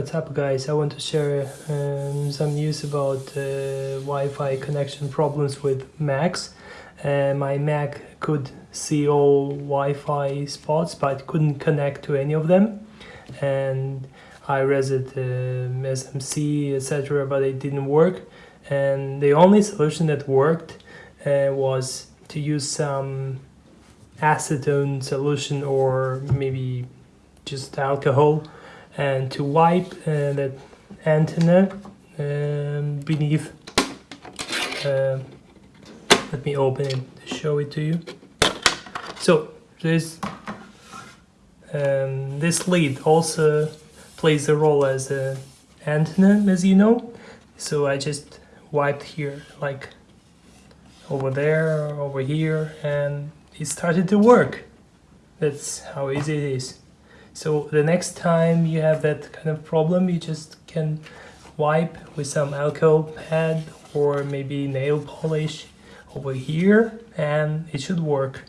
What's up guys, I want to share um, some news about uh, Wi-Fi connection problems with Macs. Uh, my Mac could see all Wi-Fi spots but couldn't connect to any of them. And I reset um, SMC etc but it didn't work. And the only solution that worked uh, was to use some acetone solution or maybe just alcohol and to wipe uh, that antenna um, beneath uh, let me open it to show it to you. So this um, this lead also plays a role as a antenna as you know. So I just wiped here like over there over here and it started to work. That's how easy it is so the next time you have that kind of problem, you just can wipe with some alcohol pad or maybe nail polish over here and it should work.